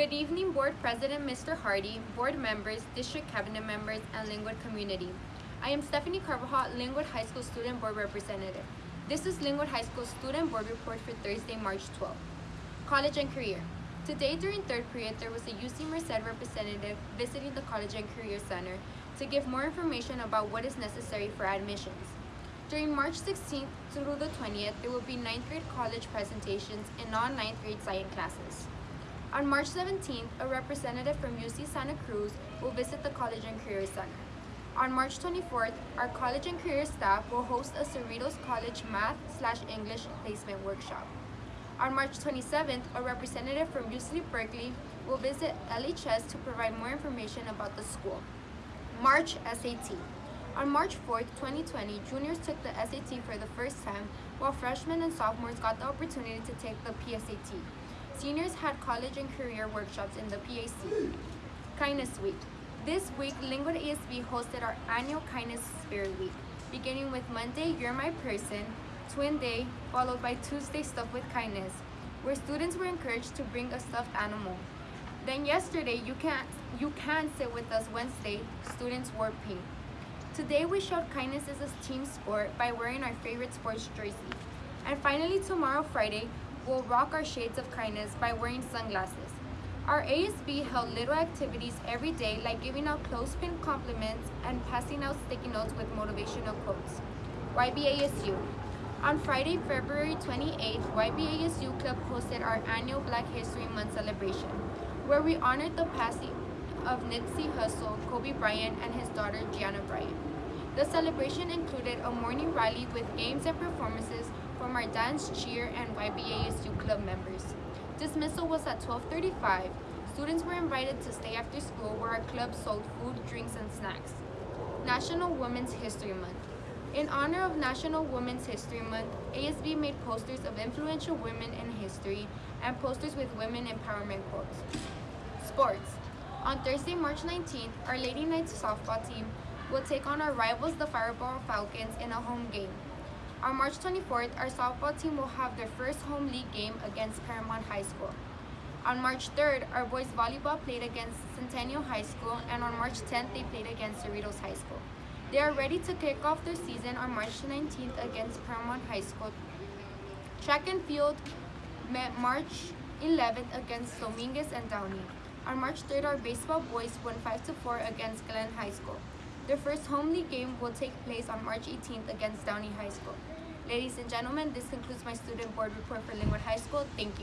Good evening, Board President Mr. Hardy, Board members, District Cabinet members, and Lynwood community. I am Stephanie Carvajal, Lynwood High School Student Board Representative. This is Lynwood High School Student Board Report for Thursday, March 12. College and Career. Today during third period, there was a UC Merced representative visiting the College and Career Center to give more information about what is necessary for admissions. During March 16th through the 20th, there will be 9th grade college presentations in non-9th grade science classes. On March 17th, a representative from UC Santa Cruz will visit the College and Career Center. On March 24th, our College and Career staff will host a Cerritos College Math slash English Placement Workshop. On March 27th, a representative from UC Berkeley will visit LHS to provide more information about the school. March SAT. On March 4th, 2020, juniors took the SAT for the first time, while freshmen and sophomores got the opportunity to take the PSAT. Seniors had college and career workshops in the PAC. Kindness Week. This week, Lynwood ASB hosted our annual Kindness Spirit Week, beginning with Monday, You're My Person, Twin Day, followed by Tuesday, Stuff with Kindness, where students were encouraged to bring a stuffed animal. Then yesterday, You Can, you can Sit With Us Wednesday, students wore pink. Today, we showed kindness as a team sport by wearing our favorite sports jersey. And finally, tomorrow, Friday, we'll rock our shades of kindness by wearing sunglasses. Our ASB held little activities every day like giving out clothespin compliments and passing out sticky notes with motivational quotes. YBASU. On Friday, February 28th, YBASU Club hosted our annual Black History Month celebration, where we honored the passing of Nipsey Hussle, Kobe Bryant, and his daughter Gianna Bryant. The celebration included a morning rally with games and performances from our dance, cheer, and YBASU club members. Dismissal was at 12.35. Students were invited to stay after school where our club sold food, drinks, and snacks. National Women's History Month. In honor of National Women's History Month, ASB made posters of influential women in history and posters with women empowerment quotes. Sports. On Thursday, March 19th, our Lady Knights softball team will take on our rivals, the Firebaugh Falcons, in a home game. On March 24th, our softball team will have their first home league game against Paramount High School. On March 3rd, our boys volleyball played against Centennial High School, and on March 10th, they played against Cerritos High School. They are ready to kick off their season on March 19th against Paramount High School. Track and field met March 11th against Dominguez and Downey. On March 3rd, our baseball boys won 5-4 against Glenn High School. Their first home league game will take place on March 18th against Downey High School. Ladies and gentlemen, this concludes my student board report for Lynwood High School. Thank you.